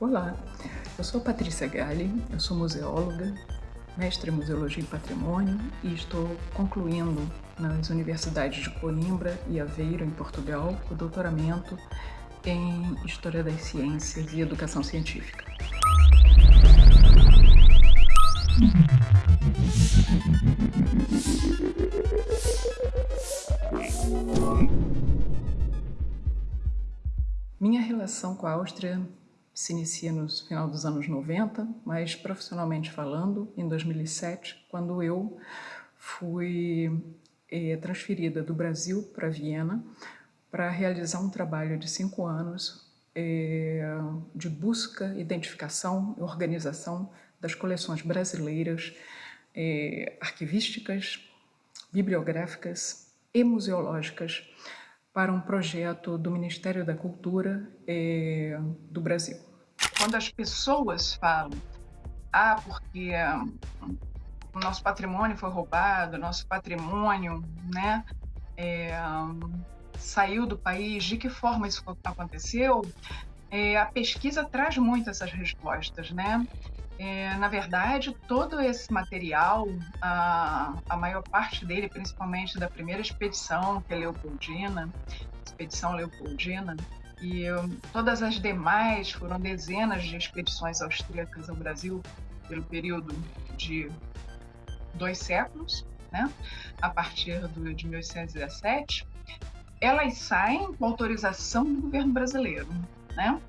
Olá, eu sou Patrícia Galli, eu sou museóloga, mestre em Museologia e Patrimônio e estou concluindo nas universidades de Coimbra e Aveiro, em Portugal, o doutoramento em História das Ciências e Educação Científica. Minha relação com a Áustria se inicia no final dos anos 90, mas profissionalmente falando, em 2007, quando eu fui é, transferida do Brasil para Viena para realizar um trabalho de cinco anos é, de busca, identificação e organização das coleções brasileiras é, arquivísticas, bibliográficas e museológicas para um projeto do Ministério da Cultura do Brasil. Quando as pessoas falam, ah, porque hum, o nosso patrimônio foi roubado, nosso patrimônio né, é, saiu do país, de que forma isso aconteceu, é, a pesquisa traz muito essas respostas, né? É, na verdade, todo esse material, a, a maior parte dele, principalmente da primeira expedição, que é Leopoldina, expedição Leopoldina, e todas as demais foram dezenas de expedições austríacas ao Brasil pelo período de dois séculos, né? a partir do, de 1817, elas saem com autorização do governo brasileiro. Né?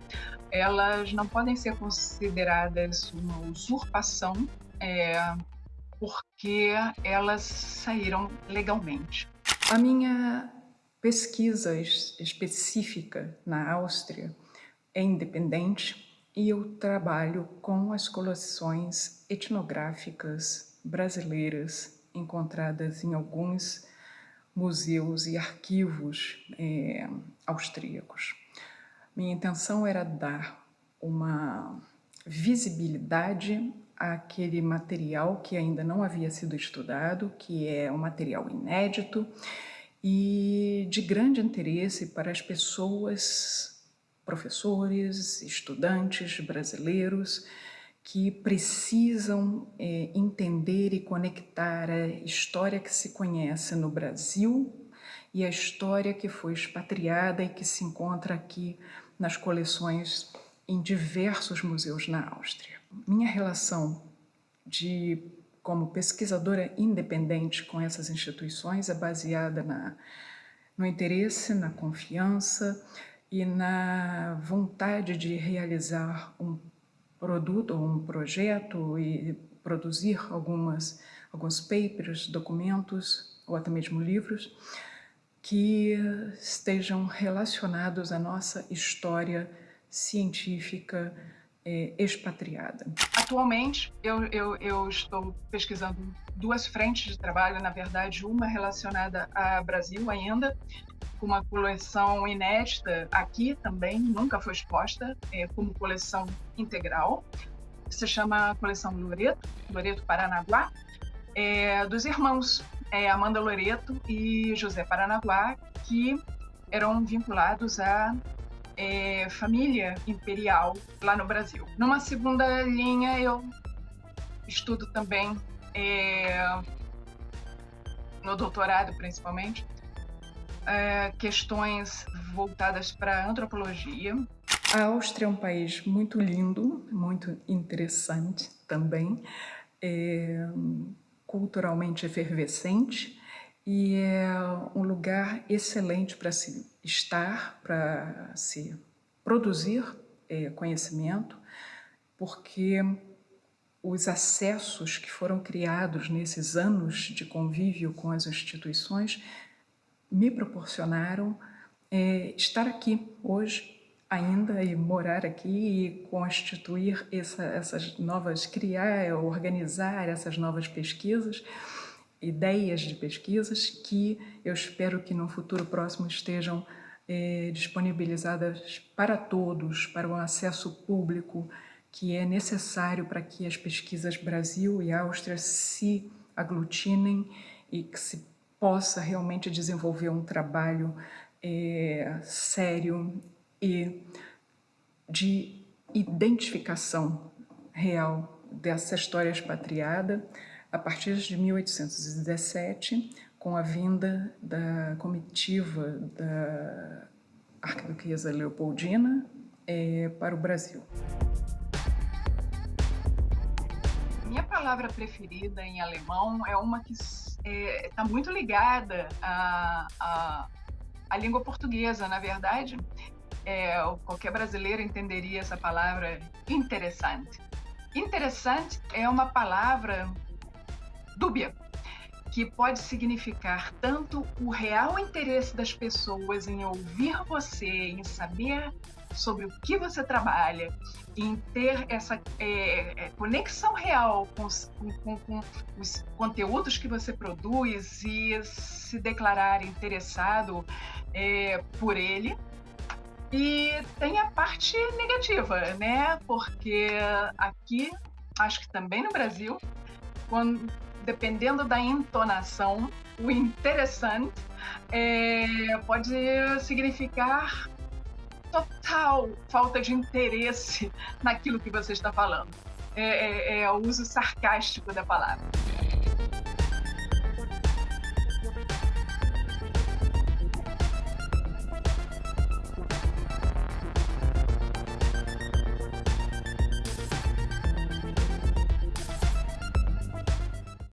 elas não podem ser consideradas uma usurpação é, porque elas saíram legalmente. A minha pesquisa específica na Áustria é independente e eu trabalho com as coleções etnográficas brasileiras encontradas em alguns museus e arquivos é, austríacos. Minha intenção era dar uma visibilidade àquele material que ainda não havia sido estudado, que é um material inédito e de grande interesse para as pessoas, professores, estudantes brasileiros, que precisam é, entender e conectar a história que se conhece no Brasil e a história que foi expatriada e que se encontra aqui nas coleções em diversos museus na Áustria. Minha relação de como pesquisadora independente com essas instituições é baseada na, no interesse, na confiança e na vontade de realizar um produto ou um projeto e produzir algumas, alguns papers, documentos ou até mesmo livros que estejam relacionados à nossa história científica é, expatriada. Atualmente, eu, eu, eu, estou pesquisando duas frentes de trabalho, na verdade, uma relacionada ao Brasil ainda, com uma coleção inédita aqui também, nunca foi exposta, é, como coleção integral, se chama Coleção Loreto, Loreto Paranaguá, é, dos irmãos é, Amanda Loreto e José Paranaguá, que eram vinculados à é, família imperial lá no Brasil. Numa segunda linha, eu estudo também, é, no doutorado principalmente, é, questões voltadas para antropologia. A Áustria é um país muito lindo, muito interessante também. É, culturalmente efervescente e é um lugar excelente para se estar, para se produzir é, conhecimento, porque os acessos que foram criados nesses anos de convívio com as instituições me proporcionaram é, estar aqui hoje ainda e morar aqui e constituir essa, essas novas, criar, organizar essas novas pesquisas, ideias de pesquisas que eu espero que no futuro próximo estejam é, disponibilizadas para todos, para o acesso público que é necessário para que as pesquisas Brasil e Áustria se aglutinem e que se possa realmente desenvolver um trabalho é, sério e de identificação real dessa história expatriada a partir de 1817, com a vinda da comitiva da Arquiduquesa Leopoldina é, para o Brasil. Minha palavra preferida em alemão é uma que está é, tá muito ligada à, à, à, língua portuguesa, na verdade. É, qualquer brasileiro entenderia essa palavra interessante. Interessante é uma palavra dúbia, que pode significar tanto o real interesse das pessoas em ouvir você, em saber sobre o que você trabalha, em ter essa é, é, conexão real com os, com, com os, conteúdos que você produz e se declarar interessado é, por ele. E tem a parte negativa, né? Porque aqui, acho que também no Brasil, quando, dependendo da entonação, o interessante é, pode significar total falta de interesse naquilo que você está falando. É, é, é o uso sarcástico da palavra.